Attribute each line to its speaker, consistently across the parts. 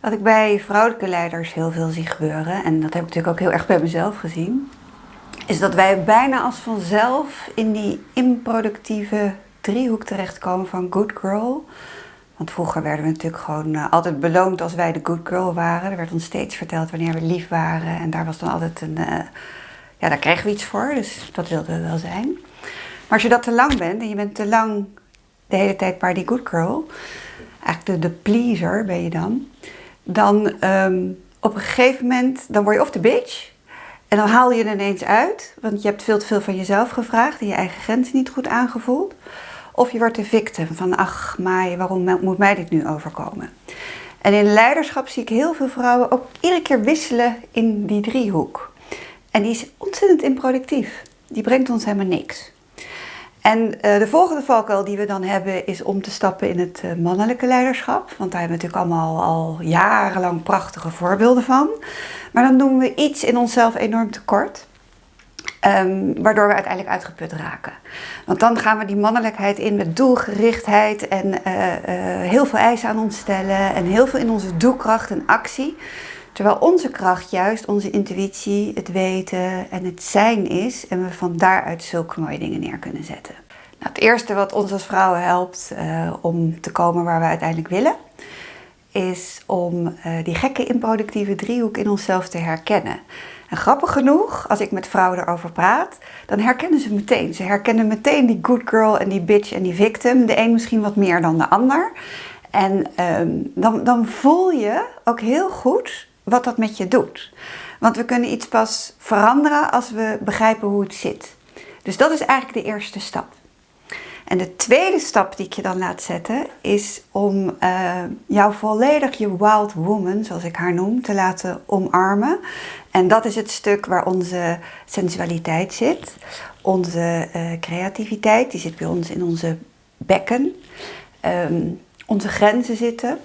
Speaker 1: Wat ik bij vrouwelijke leiders heel veel zie gebeuren, en dat heb ik natuurlijk ook heel erg bij mezelf gezien, is dat wij bijna als vanzelf in die improductieve driehoek terechtkomen van good girl. Want vroeger werden we natuurlijk gewoon uh, altijd beloond als wij de good girl waren. Er werd ons steeds verteld wanneer we lief waren. En daar was dan altijd een. Uh, ja, daar kregen we iets voor, dus dat wilden we wel zijn. Maar als je dat te lang bent en je bent te lang de hele tijd maar die good girl, eigenlijk de, de pleaser ben je dan, dan um, op een gegeven moment dan word je of de bitch en dan haal je er ineens uit, want je hebt veel te veel van jezelf gevraagd en je eigen grenzen niet goed aangevoeld. Of je wordt de victim van, ach, maar waarom moet mij dit nu overkomen? En in leiderschap zie ik heel veel vrouwen ook iedere keer wisselen in die driehoek. En die is ontzettend improductief. Die brengt ons helemaal niks. En uh, de volgende valkuil die we dan hebben is om te stappen in het uh, mannelijke leiderschap. Want daar hebben we natuurlijk allemaal al jarenlang prachtige voorbeelden van. Maar dan doen we iets in onszelf enorm tekort. Um, waardoor we uiteindelijk uitgeput raken. Want dan gaan we die mannelijkheid in met doelgerichtheid en uh, heel veel eisen aan ons stellen en heel veel in onze doelkracht en actie. Terwijl onze kracht juist onze intuïtie, het weten en het zijn is en we van daaruit zulke mooie dingen neer kunnen zetten. Nou, het eerste wat ons als vrouwen helpt uh, om te komen waar we uiteindelijk willen, is om uh, die gekke improductieve driehoek in onszelf te herkennen. En grappig genoeg, als ik met vrouwen erover praat, dan herkennen ze meteen. Ze herkennen meteen die good girl en die bitch en die victim. De een misschien wat meer dan de ander. En um, dan, dan voel je ook heel goed wat dat met je doet. Want we kunnen iets pas veranderen als we begrijpen hoe het zit. Dus dat is eigenlijk de eerste stap. En de tweede stap die ik je dan laat zetten is om uh, jou volledig je wild woman, zoals ik haar noem, te laten omarmen. En dat is het stuk waar onze sensualiteit zit, onze uh, creativiteit, die zit bij ons in onze bekken, um, onze grenzen zitten.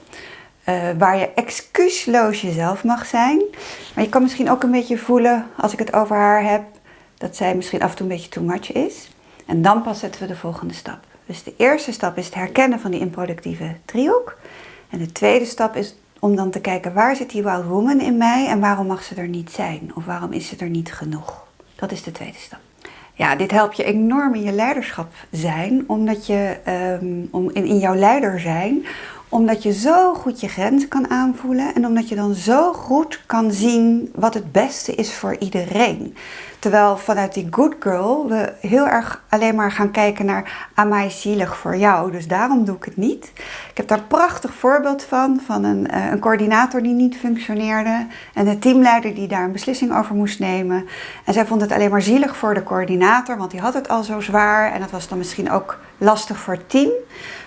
Speaker 1: Uh, waar je excuusloos jezelf mag zijn. Maar je kan misschien ook een beetje voelen, als ik het over haar heb, dat zij misschien af en toe een beetje too much is. En dan pas zetten we de volgende stap. Dus de eerste stap is het herkennen van die improductieve driehoek. En de tweede stap is om dan te kijken waar zit die wild woman in mij en waarom mag ze er niet zijn? Of waarom is ze er niet genoeg? Dat is de tweede stap. Ja, dit helpt je enorm in je leiderschap zijn, omdat je um, om in, in jouw leider zijn, omdat je zo goed je grenzen kan aanvoelen en omdat je dan zo goed kan zien wat het beste is voor iedereen. Terwijl vanuit die good girl we heel erg alleen maar gaan kijken naar mij zielig voor jou. Dus daarom doe ik het niet. Ik heb daar een prachtig voorbeeld van, van een, uh, een coördinator die niet functioneerde. En de teamleider die daar een beslissing over moest nemen. En zij vond het alleen maar zielig voor de coördinator, want die had het al zo zwaar. En dat was dan misschien ook lastig voor het team.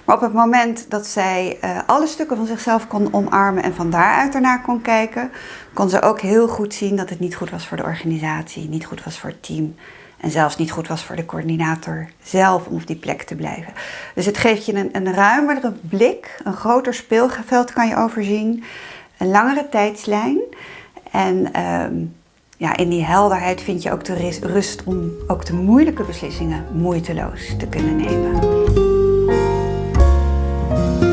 Speaker 1: Maar op het moment dat zij uh, alle stukken van zichzelf kon omarmen en van daaruit ernaar kon kijken, kon ze ook heel goed zien dat het niet goed was voor de organisatie, niet goed was voor het team en zelfs niet goed was voor de coördinator zelf om op die plek te blijven. Dus het geeft je een, een ruimere blik, een groter speelveld kan je overzien, een langere tijdslijn en um, ja, in die helderheid vind je ook de rust om ook de moeilijke beslissingen moeiteloos te kunnen nemen. Thank you.